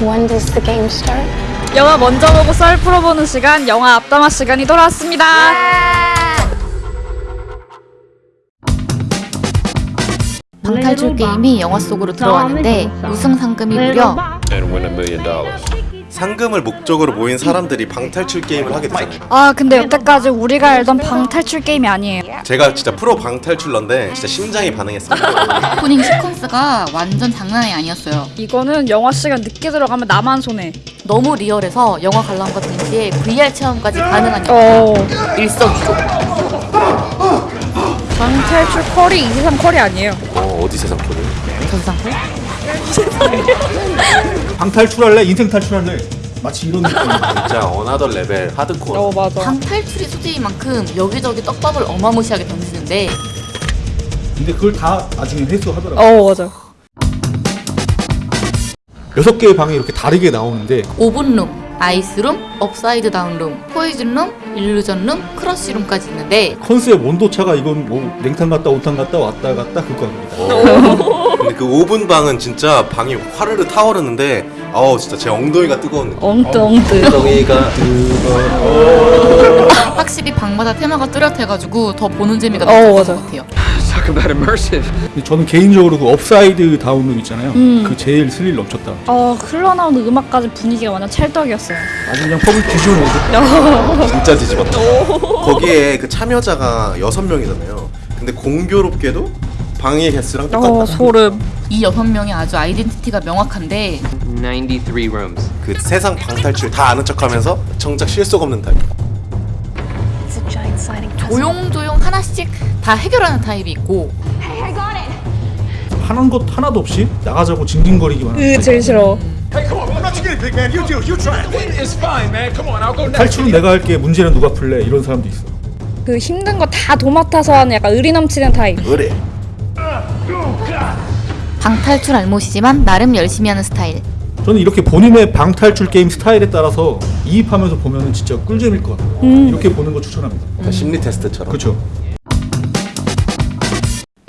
When does the game start? 영화 먼저 보고 썰 풀어보는 시간, 영화 앞담화 시간이 돌아왔습니다. 방탈출 게임이 영화 속으로 들어왔는데 우승 상금이 무려 상금을 목적으로 모인 사람들이 방탈출 게임을 하게 되잖아요. 아, 근데 여태까지 우리가 알던 방탈출 게임이 아니에요. 제가 진짜 프로 방탈출러인데 진짜 심장이 반응했습니다. 오프닝 시퀀스가 완전 장난이 아니었어요. 이거는 영화 시간 늦게 들어가면 나만 손해. 너무 리얼해서 영화 관람과 동시에 VR 체험까지 가능한 어. 영화 일석이조. 방탈출 퀄이 이세상 퀄이 아니에요. 어, 어디 세상 퀄을? 저 세상 방 탈출할래? 인생 탈출할래? 마치 이런 느낌. 진짜 another level hardcore. 어, 맞아. 방 탈출이 소재인 만큼 여기저기 떡밥을 어마무시하게 던지는데 근데 그걸 다 나중에 회수하더라고. 어, 맞아. 여섯 개의 방이 이렇게 다르게 나오는데 오븐룸, 아이스룸, 업사이드 다운룸, 포이즌룸, 일루전룸, 크러쉬룸까지 있는데 컨셉 온도차가 이건 뭐 냉탕 갔다 온탕 갔다 왔다 갔다 그거입니다. 근데 그 5분 방은 진짜 방이 화르르 타오르는데 아우 진짜 제 엉덩이가 뜨거운 느낌. 엉뜨. 엉덩이가 확실히 방마다 테마가 뚜렷해가지고 더 보는 재미가 어, 넘쳤던 맞아. 것 같아요. Talk about immersive. 저는 개인적으로 그 upside down room 있잖아요. 그 제일 스릴 넘쳤다. 어, 흘러나오는 음악까지 분위기가 완전 찰떡이었어요. 아주 그냥 펍을 뒤집어내고 진짜 뒤집었다. 거기에 그 참여자가 여섯 명이잖아요. 근데 공교롭게도 방의 개수랑 똑같다. 어, 소름. 이 여섯 명이 아주 identity가 명확한데 93 rooms. 그 세상 방탈출 다 아는 척하면서 정작 실속 없는 타입. 조용조용 하나씩 다 해결하는 타입이 있고. 하는 것 하나도 없이 나가자고 징징거리기만 하는 으, 제일 싫어. 탈출은 내가 할게. 문제는 누가 풀래? 이런 사람도 있어. 그 힘든 거 다 도맡아서 하는 약간 의리 넘치는 타입. 의리. 방탈출 알못이지만 나름 열심히 하는 스타일 저는 이렇게 본인의 방탈출 게임 스타일에 따라서 이입하면서 보면은 진짜 꿀잼일 것 같아요. 이렇게 보는 거 추천합니다. 그러니까 심리 테스트처럼. 그렇죠.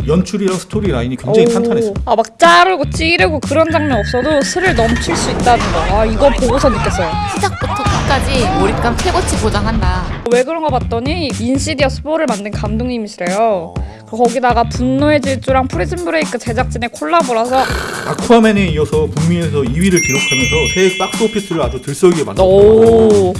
연출이랑 스토리 라인이 굉장히 탄탄했어요. 아, 막 자르고 찌르고 그런 장면 없어도 스릴 넘칠 수 있다는 거. 아, 이거 보고서 느꼈어요. 시작부터 끝까지 몰입감 최고치 보장한다 왜 그런가 봤더니 인시디어스 4를 만든 감독님이시래요. 거기다가 분노의 질주랑 프리즌 브레이크 제작진의 콜라보라서 아쿠아맨에 이어서 북미에서 2위를 기록하면서 새해 박스 오피스를 아주 들썩이게 만들었어요. 오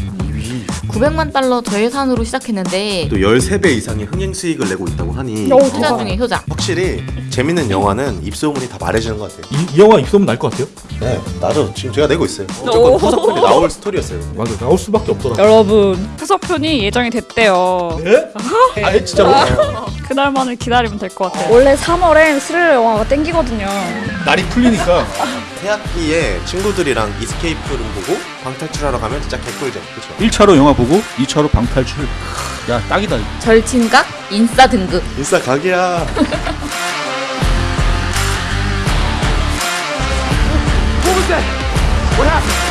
900만 달러 저예산으로 시작했는데 또 13배 이상의 흥행 수익을 내고 있다고 하니 오, 효자 중에 효자 확실히 재밌는 영화는 입소문이 다 말해주는 것 같아요. 이, 이 영화 입소문 날 것 같아요? 네, 나도 지금 제가 내고 있어요. 무조건 후속편이 나올 스토리였어요. 맞아 나올 수밖에 없더라. 여러분 후속편이 예정이 됐대요. 예? 아예 진짜로? 그날만을 기다리면 될 것 같아요. 원래 3월엔 스릴러 영화가 땡기거든요. 날이 풀리니까 새 학기에 친구들이랑 이스케이프룸 보고 방탈출하러 가면 진짜 개꿀잼. 그렇죠? 1차로 영화 보고 2차로 방탈출. 야 딱이다. 절친각 인싸 등급 인싸 각이야. What happened?